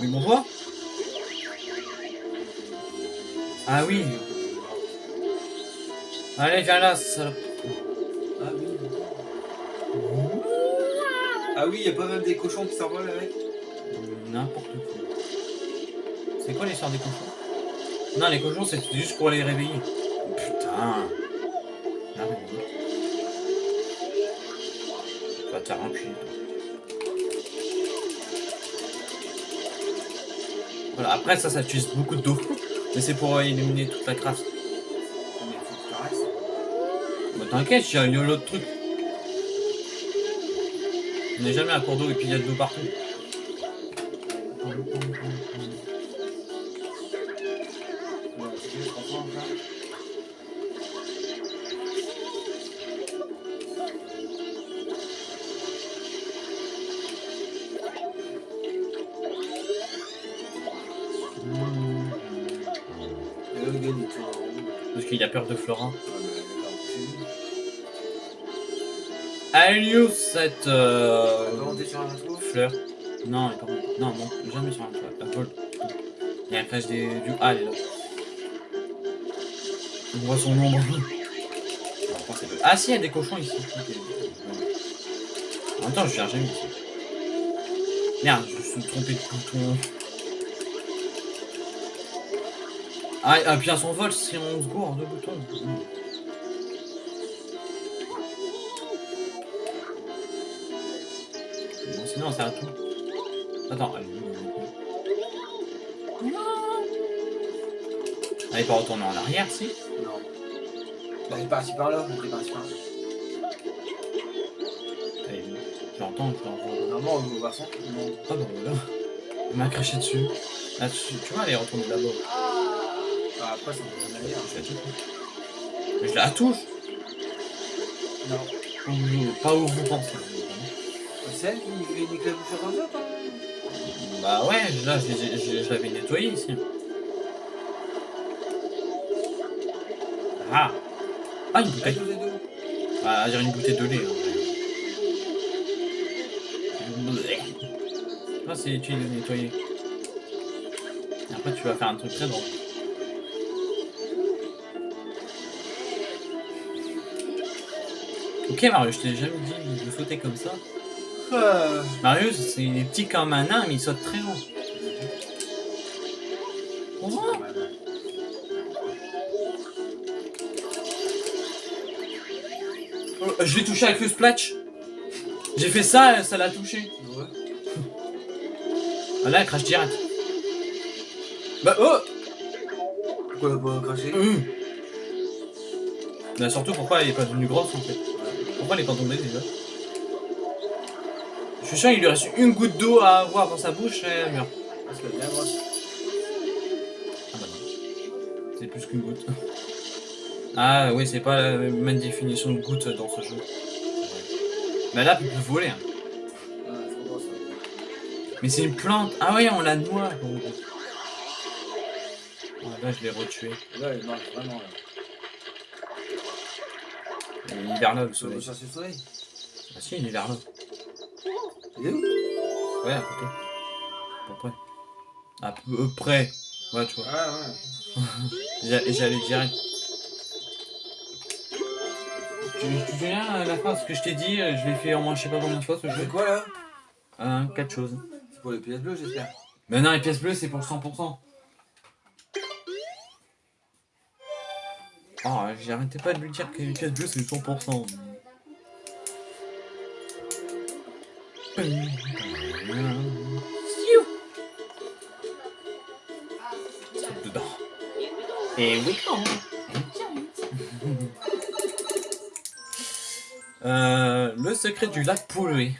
A: Oui, bonjour. Ah oui. Allez, viens là, salope.
B: Ah oui. Ah oui, il y a pas même des cochons qui s'envolent avec
A: N'importe quoi. C'est quoi l'histoire des cochons? Non, les cochons, c'est juste pour les réveiller. Putain. Te faire un cul. Voilà, après ça, ça utilise beaucoup d'eau. Mais c'est pour euh, éliminer toute la crasse.
B: Mais.
A: Bah t'inquiète, il y a il y a l'autre truc. On n'est jamais à cours d'eau et puis il y a de l'eau partout.
B: Dessous.
A: Alius, cette euh,
B: sur un
A: fleur. Non, elle est pas. Non, non, jamais sur un toit. Elle vole. Et elle crache des... du... Ah, elle est là. On voit son ombre. Ah si, il y a des cochons ici. En même temps, je cherche jamais ici. Merde, je me suis trompé de bouton. Ah, et puis à son vol, si on se gourde de boutons. Bon, sinon, ça à tout. Attends, allez. Elle est pas retournée en arrière, si
B: Non. Bah, il est parti par là, il est parti par là.
A: Allez, je l'entends.
B: Normalement, on va voir. Non.
A: Ah bah voilà. Elle m'a craché dessus. Là, tu, tu vois, elle est retournée là-bas.
B: Après,
A: la touche. Mais je la touche
B: Non.
A: Ou- Pas où vous pensez.
B: C'est elle qui fait une éclaboussure comme ça, toi
A: Bah ouais, là, je, l'avais nettoyé ici. Ah Ah, une bouteille. Ah, dire une bouteille de lait. Hein. Ah, c'est tu l'as nettoyé. Et après, tu vas faire un truc très drôle. Ok, Mario, je t'ai jamais dit de sauter comme ça.
B: Euh,
A: Mario, c'est il est petit comme un nain, mais il saute très haut. Oh, Oh, je l'ai touché avec le splatch. J'ai fait ça, ça l'a touché.
B: Ouais.
A: Ah là, elle crache direct. Bah oh
B: Pourquoi elle a pas craché
A: Hum. Bah surtout pourquoi elle est pas devenue grosse en fait. Pourquoi elle est pas tombée déjà Je suis sûr il lui reste une goutte d'eau à avoir dans sa bouche et elle meurt.
B: Parce grosse.
A: Ah bah non. C'est plus qu'une goutte. Ah oui, c'est pas la même définition de goutte dans ce jeu. Mais là, tu peux voler. hein.
B: Ah.
A: Mais c'est une plante. Ah oui, on la noie. Ah, là, je l'ai retué.
B: Là, il marche vraiment. Là.
A: Il est là, le soleil.
B: chercher le soleil
A: Ah si, il est.
B: Il est où?
A: Ouais, à côté. À peu près. À peu près. Ouais, tu vois.
B: Ah, ouais.
A: J'a- J'allais direct. Tu, te souviens à la fin ce que je t'ai dit euh, Je l'ai fait au moins je sais pas combien de fois ce jeu.
B: C'est quoi là?
A: Un, quatre choses.
B: C'est pour les pièces bleues, j'espère.
A: Mais non, les pièces bleues c'est pour 100%. Oh, j'arrêtais pas de lui dire que les pièces bleues c'est 100%. Saute dedans. Et oui, quand Euh, le secret du lac pollué.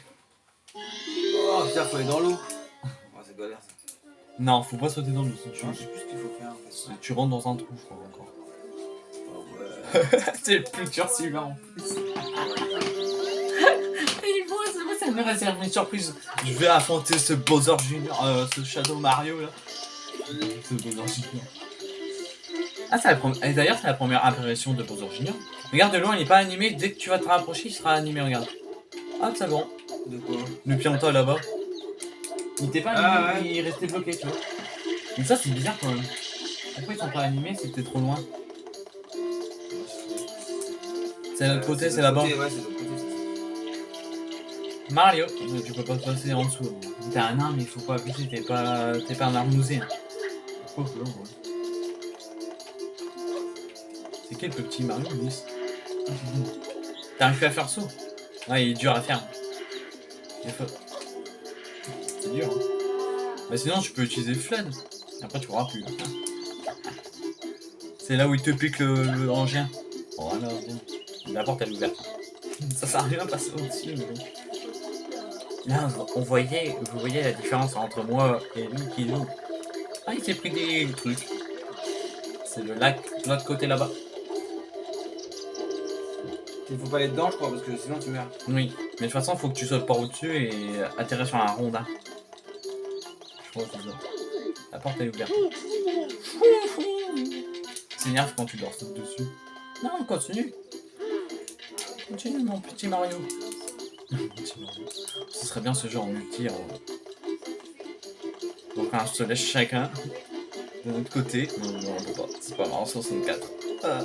B: Oh putain, faut aller dans l'eau. Oh, c'est galère ça.
A: Non, faut pas sauter dans l'eau. sinon tu-
B: Je sais plus ce qu'il faut faire en fait.
A: Tu rentres dans un trou, je crois, encore. C'est le plus dur celui-là en plus. Il faut, ça, me réserve une surprise. Je vais affronter ce Bowser Junior, euh, ce Shadow Mario là. Ce Bowser Junior. Ah, c'est la première. et D'ailleurs, c'est la première apparition de Bowser Junior. Regarde de loin, il est pas animé. Dès que tu vas te rapprocher, il sera animé. Regarde. Ah, c'est bon.
B: De quoi?
A: Le pianta là-bas. Il était pas
B: Ah,
A: animé, il restait bloqué, tu vois. Donc ça, c'est bizarre quand même. Pourquoi ils sont pas animés? T'es trop loin C'est de l'autre côté, c'est là-bas.
B: Ouais.
A: Mario, tu peux pas passer en dessous. T'es un mais il faut pas abuser, t'es pas, t'es pas un armousé. hein. Ouais. C'est quel le petit Mario, Nice T'arrives à faire saut? Ouais, il est dur à faire. C'est dur. Hein. Bah sinon, tu peux utiliser Flood. Après, tu pourras plus. C'est là où il te pique le, le engin. Voilà, bien. La porte elle est ouverte. Ça sert à rien de passer au-dessus, mais. Là, on voyait, vous voyez la différence entre moi et lui qui joue. Ah, il s'est pris des trucs. C'est le lac de l'autre côté là-bas.
B: Il faut pas aller dedans, je crois, parce que sinon tu meurs.
A: Oui, mais de toute façon, faut que tu sautes par au-dessus et atterrir sur un rondin. Je crois que c'est ça. La porte elle est ouverte. C'est énerve quand tu dors dessus. Non, continue. Continue, mon petit Mario. Petit Mario. Ce serait bien ce jeu en multi. en- Donc, on se laisse chacun de notre côté. Non, non, on peut pas. C'est pas marrant, 64. Ah.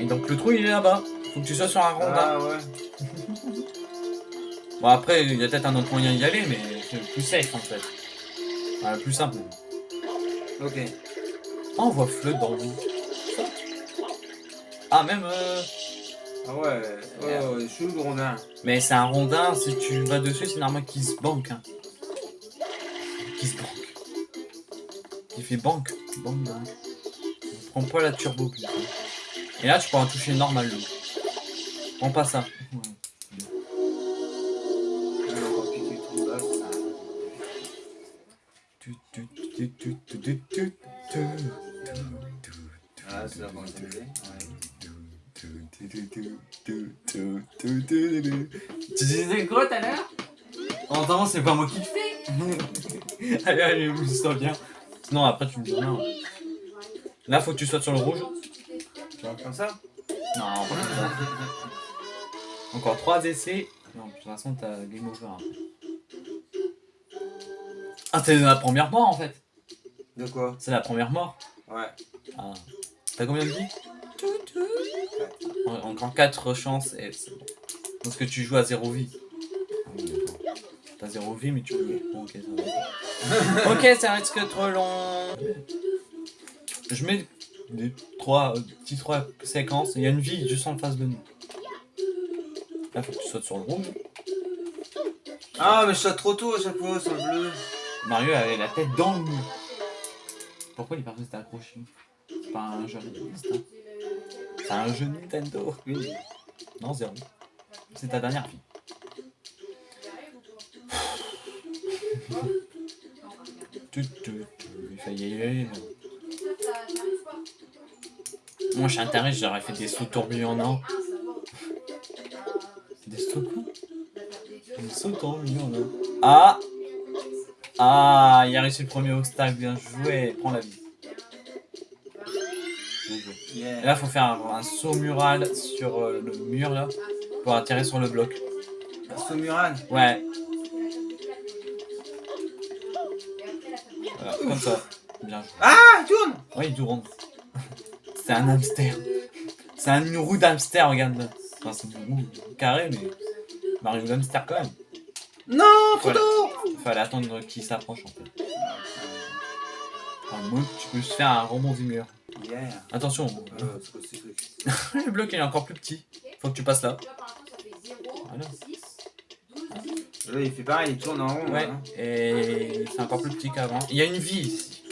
A: Et donc, le trou il est là-bas. Faut que tu sois sur un rondin.
B: Ah ouais.
A: Bon après, il y a peut-être un autre moyen d'y aller, mais c'est le plus safe en fait. Enfin, le plus simple.
B: Ok.
A: On voit Flood dans le. Ah, même... euh,
B: Ah ouais. Ouais, ouais, chelou le rondin.
A: Mais c'est un rondin, si tu vas dessus, c'est normal qu'il se banque. Hein. Qu'il se banque. Il fait banque. Banque, banque. Prends pas la turbo plus. Et là, tu pourras toucher normal. Prends pas ça. Ouais. Allez, amuse-toi bien. Sinon, après, tu me dis rien. Là, faut que tu sautes sur le rouge.
B: Comme ça
A: Non, ça. Encore 3 essais. Non, de toute façon, t'as game over. après. Ah, c'est la première mort en fait.
B: De quoi?
A: C'est la première mort.
B: Ouais.
A: Ah. T'as combien de vie? En- Encore 4 chances et c'est bon. Parce que tu joues à 0 vie. Ah oui. T'as 0 vie, mais tu peux. Bon, ok, ça va. ok, ça risque trop long. Je mets des 3, petits 3 séquences. Il y a une vie juste en face de nous. Là, faut que tu sautes sur le rouge.
B: Ah, mais je saute trop tôt à chaque fois sur le bleu.
A: Mario avait la tête dans le mur. Pourquoi il est pas resté accroché? C'est pas un jeu hein. C'est un jeu Nintendo.
B: Oui.
A: Non, zéro. C'est ta dernière fille. Tu, tu, tu, il fallait y aller. Moi, je suis intéressé, j'aurais fait des sauts or. Des sauts quoi Des sauts or. Ah Ah, il a réussi le premier obstacle, bien joué. Prends la vie. Et là, faut faire un, un saut mural sur euh, le mur là pour atterrir sur le bloc.
B: Somuran.
A: Ouais. Comme ça. Bien joué.
B: Ah, il tourne
A: Ouais, il tourne. C'est un hamster. C'est un- une roue d'hamster, regarde. Enfin, c'est une roue carrée, mais. Mario d'hamster quand même.
B: Non, trop
A: Voilà.
B: tôt
A: Fallait attendre qu'il s'approche en fait. En mode, tu peux juste faire un rebond du mur.
B: Yeah.
A: Attention,
B: Euh, truc
A: le bloc il est encore plus petit. Faut que tu passes là. Voilà.
B: Il fait pareil, il tourne en rond.
A: Ouais,
B: hein.
A: et c'est encore plus petit qu'avant. Il y a une vie ici.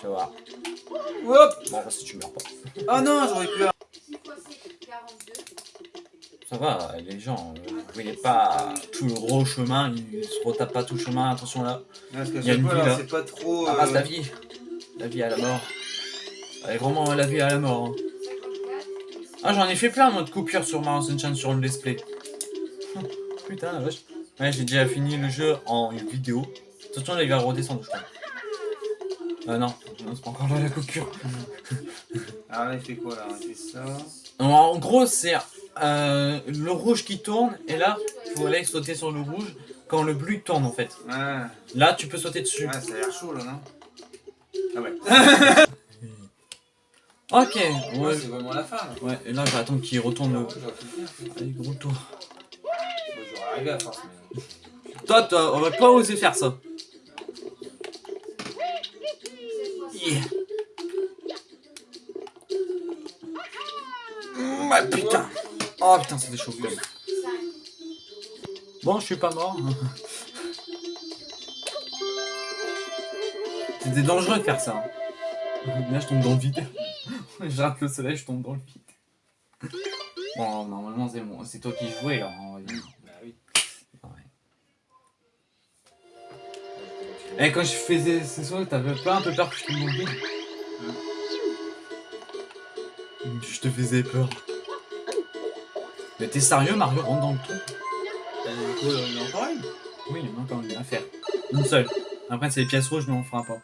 A: Tu voir.
B: Hop
A: Bon, si tu meurs pas.
B: Oh non, j'aurais pu.
A: Ça va, les gens, euh, vous voyez pas tout le gros chemin, ils se retapent pas tout le chemin, attention là.
B: Parce que
A: Il y a une vie,
B: là, pas trop.
A: Ah, la vie. La vie à la mort. Elle est vraiment la vie à la mort. hein. Ah, j'en ai fait plein, moi, de coupures sur Mario Sunshine sur le display. Putain, la vache. Ouais, j'ai déjà fini le jeu en vidéo. Attention, là, il va redescendre, je crois. Euh, non, non c'est pas encore là la coupure.
B: Alors là, il fait quoi là? Il fait ça.
A: Non, en gros, c'est euh, le rouge qui tourne, et là, faut aller sauter sur le rouge quand le bleu tourne, en fait.
B: Ouais,
A: Là, tu peux sauter dessus.
B: ouais ça a l'air chaud là, non? Ah ouais.
A: Ok,
B: Ouais,
A: ouais,
B: c'est vraiment la fin là.
A: ouais, et là, je vais attendre qu'il retourne le... Allez, gros tour.
B: À force, mais.
A: Toi, t'aurais pas osé faire ça. Yeah. Ah, putain. Oh putain, c'était chaud quand même. Bon, je suis pas mort. C'était dangereux de faire ça. Là, je tombe dans le vide. je rate le soleil, je tombe dans le vide. Bon, normalement, c'est bon. C'est toi qui jouais là. Et quand je faisais ces sauts, t'avais pas un peu peur que je le vide Je te faisais peur. Mais t'es sérieux, Mario? Rentre dans le trou
B: Euh, quoi, il y en a encore une?
A: Oui, il y en a encore une à faire. Une seule. Après, c'est les pièces rouges, mais on fera pas.
B: Ouais,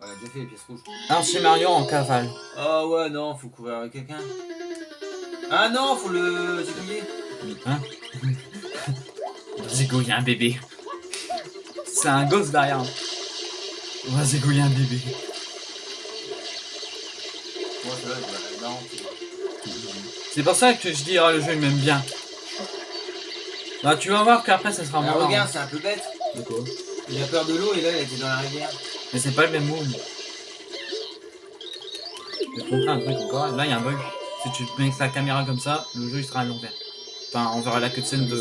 B: on a déjà fait les pièces rouges.
A: Alors, chez Mario en cavale.
B: Ah ouais, non, faut courir avec quelqu'un. Ah non, faut le zigouiller.
A: Hein? On va zigouiller un bébé. C'est un gosse derrière. On va zigouiller un bébé.
B: Non.
A: C'est pour ça que je dis, ah, le jeu il m'aime bien. Bah, tu vas voir qu'après, ça sera
B: Ah,
A: moins
B: regarde, c'est un peu bête.
A: De quoi?
B: Il a peur de l'eau et là, il était dans la rivière.
A: Mais c'est pas le même move. J'ai compris un truc encore. Là, il y a un bug. Si tu mets la caméra comme ça, le jeu il sera à l'envers. Enfin, on verra la cutscene de.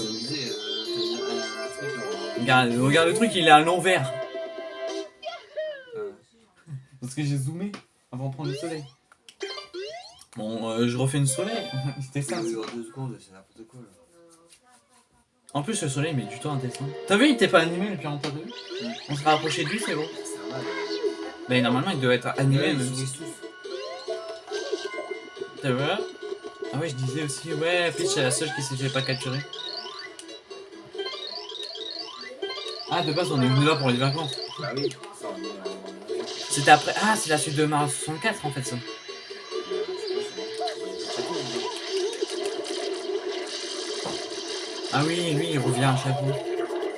A: Regarde, regarde le truc, il est à l'envers. Parce que j'ai zoomé avant de prendre le soleil. Bon, euh, je refais une soleil. C'était ça.
B: Ça dure deux secondes, c'est n'importe quoi là.
A: En plus, le soleil met du temps à descendre. T'as vu, il était pas animé depuis longtemps, On s'est rapproché de lui, c'est bon. Mais normalement, il doit être animé.
B: Ouais.
A: T'as vu Ah ouais, je disais aussi, ouais, Peach c'est la seule qui s'est fait pas capturer. Ah, de base, on est venu là pour les vacances.
B: Bah oui, ça on est en.
A: C'était après. Ah, c'est la suite de Mario 64 en fait, ça. Ah oui, lui, il revient à chaque fois.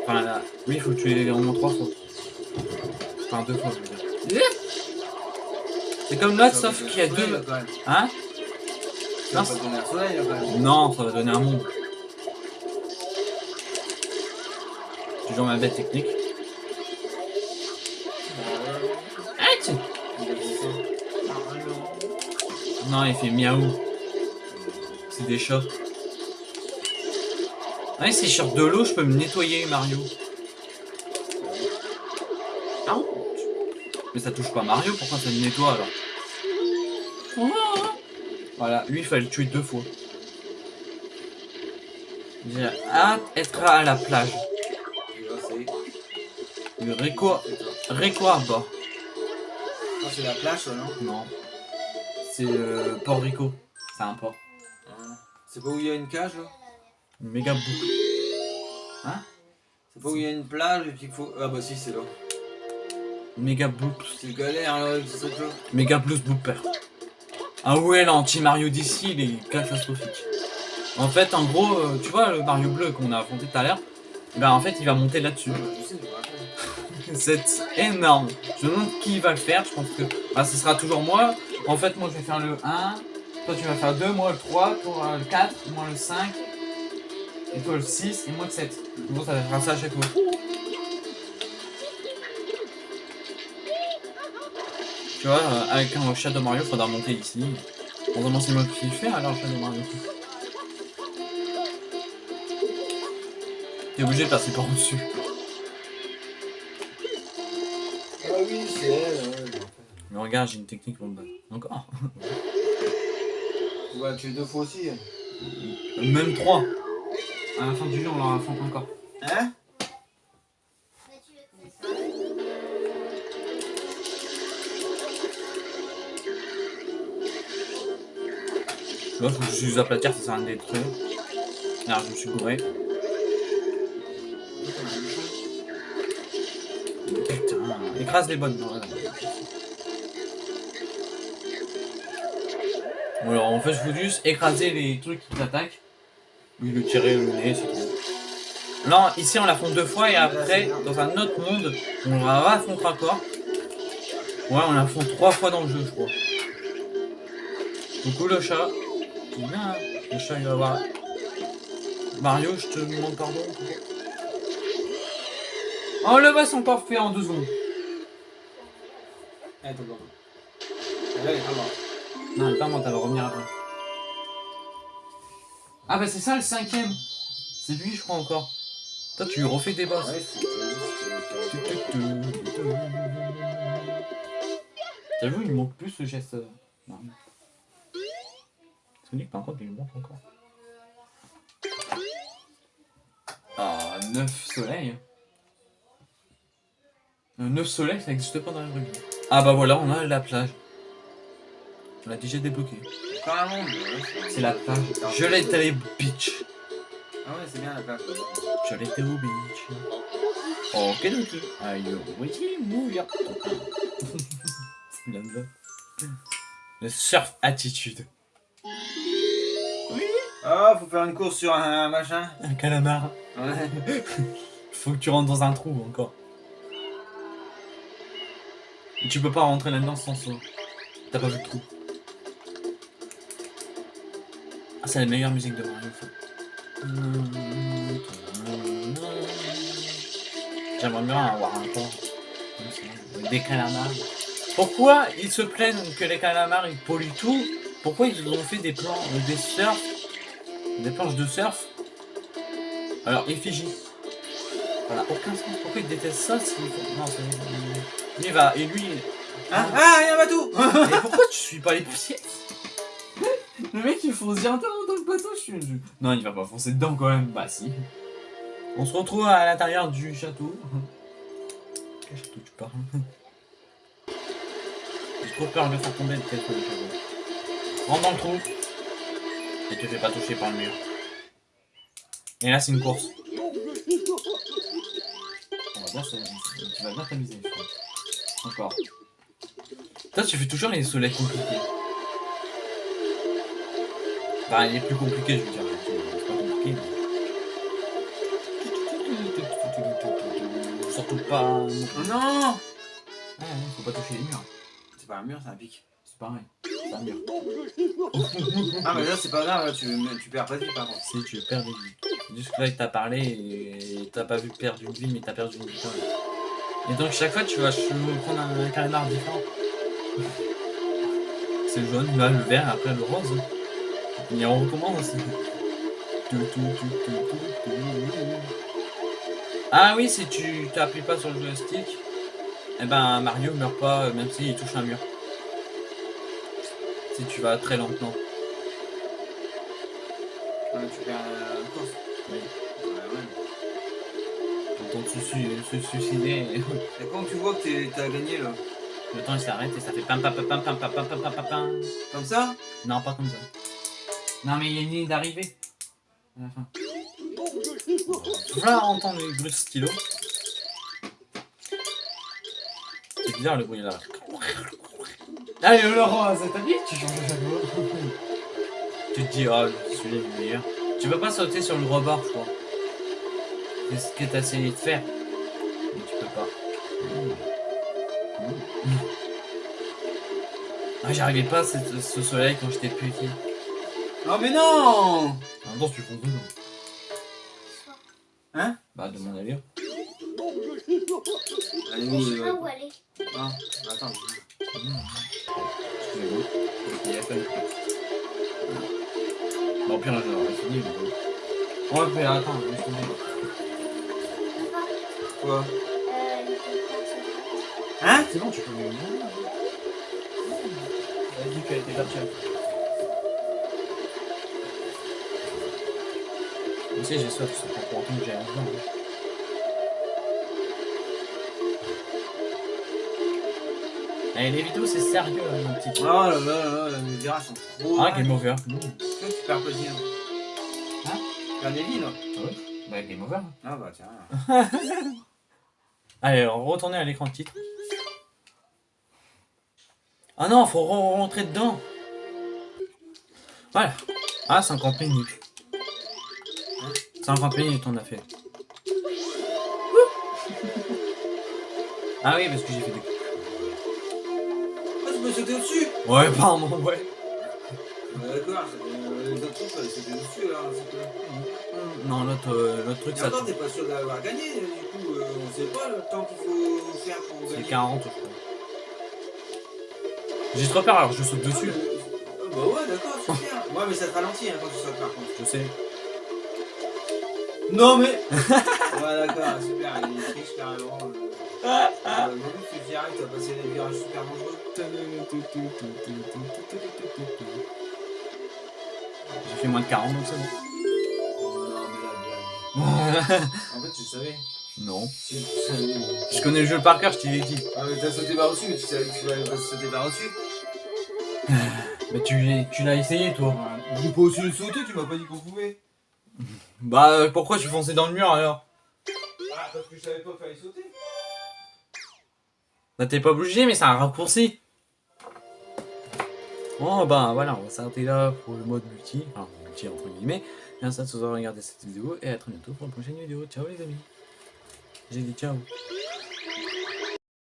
A: Enfin, là, oui, il faut tuer au moins trois fois. Enfin, deux fois, je veux dire. C'est comme l'autre, sauf qu'il y a deux. Hein. Non, ça va donner un monde. Toujours ma bête technique. Non, il fait miaou. C'est des chats. Ouais, je sors de l'eau, je peux me nettoyer, Mario. Ah Mais ça touche pas Mario, pourquoi ça me nettoie alors? Voilà, lui, il fallait le tuer deux fois. J'ai hâte d'être à la plage. Le Rico... Rico Harbor.
B: Ah, c'est la plage, ça, non
A: Non. C'est euh, Port Rico. C'est un port.
B: Hein. C'est pas où il y a une cage là
A: Méga boucle.
B: C'est pas où il y a une plage et puis qu'il faut. Ah bah si, c'est là.
A: Méga boucle.
B: C'est galère là avec ce truc là.
A: Méga plus blooper. Ah ouais, l'anti-Mario d'ici, il est catastrophique. En fait, en gros, euh, tu vois le Mario bleu qu'on a affronté tout à l'heure Ben en fait, il va monter là-dessus. C'est énorme. Je me demande qui va le faire. Je pense que bah, ce sera toujours moi. En fait, moi, je vais faire le 1. Toi, tu vas faire 2. Moi, le 3. Toi, le 4. Moi, le 5. Et toi, le 6. Et moi, le 7. Bon, ça va faire ça à chaque fois. Tu vois, euh, avec un Shadow Mario, faudra monter ici. Bon, vraiment, c'est moi qui le fais alors, Shadow Mario. T'es obligé de passer par dessus. Regarde, j'ai une technique. Encore.
B: Tu vas tuer deux fois aussi. hein.
A: Même 3. À la fin du jeu, on leur affronte encore.
B: Hein?
A: Vois, faut que je use aplatir, ça sert à rien d'être. Alors, je me suis gouré. Putain, écrase les bonnes. Voilà. Alors, en fait, je veux juste écraser les trucs qui t'attaquent. Oui, le tirer le nez, c'est tout. Là, ici, on l'affronte deux fois et après, dans un autre monde, on la raffronte encore. Ouais, on l'affronte trois fois dans le jeu, je crois. Coucou le chat. Bien, hein. Le chat, il va voir. Mario, je te demande pardon. Oh, le boss encore fait en deux secondes.
B: Elle est pas morte. Elle est pas morte.
A: Non, elle est pas morte, elle va revenir après. Ah bah c'est ça le cinquième. C'est lui, je crois encore. Toi, tu refais des boss. T'as vu, il manque plus ce geste. euh, Non. Sonic, par contre, il lui manque encore. Ah, 9 soleils. 9 soleils, ça n'existe pas dans la vie. Ah bah voilà, on a la plage. On l'a déjà débloqué.
B: c'est
A: la plage. Je l'ai allé beach.
B: Ah ouais, c'est bien la plage.
A: Je l'étais au beach. Ok, ok. Aïe, oui, mouillard. C'est là-dedans. Le surf attitude.
B: Ah, faut faire une course sur un, un machin.
A: Un calamar.
B: Ouais.
A: Faut que tu rentres dans un trou encore. Et tu peux pas rentrer là-dedans sans saut. T'as pas vu le trou. Ah, c'est la meilleure musique de Mario. J'aimerais bien avoir un ça, Des calamars. Pourquoi ils se plaignent que les calamars ils polluent tout? Pourquoi ils ont fait des plans, euh, des surf, des planches de surf? Alors, effigie. N'a aucun sens. Pourquoi ils détestent ça font... Non, c'est... Lui, il va... Et lui...
B: Ah, ah, il y a un bateau
A: Et pourquoi tu suis pas les pièces Le mec, il fonce direct dans le bateau, je suis... Non, il va pas foncer dedans, quand même. Bah, si. On se retrouve à l'intérieur du château. Quel château tu parles J'ai trop peur de faire tomber le tête le château. Rentre dans le trou. Et te fais pas toucher par le mur. Et là, c'est une course. On va bien se- Tu vas bien t'amuser, je crois. Encore. Toi, tu fais toujours les soleils compliqués. Enfin, il est plus compliqué, je veux dire. C'est pas compliqué, mais... Surtout pas...
B: Non
A: Ouais, faut pas toucher les murs.
B: C'est pas un mur, c'est un pic.
A: C'est pareil. C'est un mur.
B: Ah, mais là, c'est pas grave, là, tu, tu perds pas de vie par contre.
A: Si tu perds des vies. Jusque là, il t'a parlé et t'as pas vu perdre une vie, mais t'as perdu une vie. quand même. Et donc, chaque fois, tu vas prendre un, un calamar différent. C'est le jaune, là, le vert, après le rose. Et on recommence. Ah oui, si tu t'appuies pas sur le joystick, eh ben Mario meurt pas euh, même s'il touche un mur. Si tu vas très lentement.
B: Ouais, tu perds la course.
A: Oui.
B: Ouais, ouais.
A: Quand on se, su- se suicider.
B: Et quand tu vois que t'as gagné là?
A: Le temps il s'arrête et ça fait pam pam pam pam pam pam pam pam pam pam pam.
B: Comme ça?
A: Non, pas comme ça. Non, mais il y a une ligne d'arrivée. À la fin. Voilà, entendre les bruits de stylo. C'est bizarre le bruit là. Allez, Laurent, ça t'a dit Tu changes de chapeau. Tu te dis, oh, celui-là est le meilleur. Tu peux pas sauter sur le rebord, je crois. C'est ce que t'as essayé de faire. Mais tu peux pas. Ah, j'arrivais pas à ce soleil quand j'étais petit.
B: Non mais non
A: En même temps, tu fonces dedans.
B: Hein
A: Bah, demande à lire.
B: Allez,
D: Je
B: oui,
D: sais pas
B: ouais.
D: où aller.
B: Non, attends.
A: Excusez-moi. Il a fallu. Bon, au pire, là, j'aurais fini. Mais... bon. Ouais, mais attends, laisse tomber.
B: Quoi
D: Euh.
B: Hein
A: C'est bon, tu peux me Elle a dit qu'elle était partie. Tu sais, j'ai soif, c'est pas pour autant que j'ai un blanc. Eh, les vidéos, c'est sérieux, hein, mon petit.
B: Oh là là là là, les virages sont trop...
A: Ah, game over.
B: Vois, tu perds plaisir.
A: Hein
B: Tu perds des vies, là
A: Bah, game over.
B: Ah bah tiens.
A: Allez, retourner à l'écran de titre. Ah non, faut re- rentrer dedans. Voilà. Ah, 50 minutes. 50 minutes on a fait. Ah oui, parce que j'ai fait des...
B: Ah, tu peux sauter au-dessus
A: Ouais, pardon, ouais.
B: Ah, D'accord, c'est- les autres trucs, sauter au-dessus, là. c'est que-
A: Non, l'autre euh, truc, ça...
B: encore, t'es pas sûr d'avoir gagné, du coup, euh, on sait pas le temps qu'il faut faire pour
A: C'est
B: gagner.
A: 40, je crois. J'ai trop peur, alors je saute
B: Ah,
A: dessus.
B: Bah ouais, d'accord, super. Ouais, mais ça te ralentit hein, quand tu sautes par contre.
A: Je sais.
B: Non, mais. ouais, d'accord, super, il triche carrément. Euh... euh, tu arrives, t'as passé des virages super dangereux.
A: J'ai fait moins de 40, donc c'est bon.
B: Oh, non, mais la blague. En fait, tu savais.
A: non.
B: Tu, tu savais.
A: Je connais le jeu par cœur, je t'ai dit.
B: Ah, mais t'as sauté par-dessus, mais tu savais que tu allais pas sauter par-dessus.
A: Mais tu, tu l'as essayé, toi.
B: J'ai pas aussi le sauter, tu m'as pas dit qu'on pouvait.
A: Bah, euh, pourquoi tu fonçais dans le mur, alors
B: Ah, parce que je savais pas qu'il fallait sauter.
A: Bah, t'es pas obligé, mais c'est un raccourci. Bon, bah, voilà, on va s'arrêter là pour le mode multi. Enfin, multi entre guillemets. Merci à tous d'avoir regardé cette vidéo et à très bientôt pour une prochaine vidéo. Ciao, les amis. J'ai dit ciao.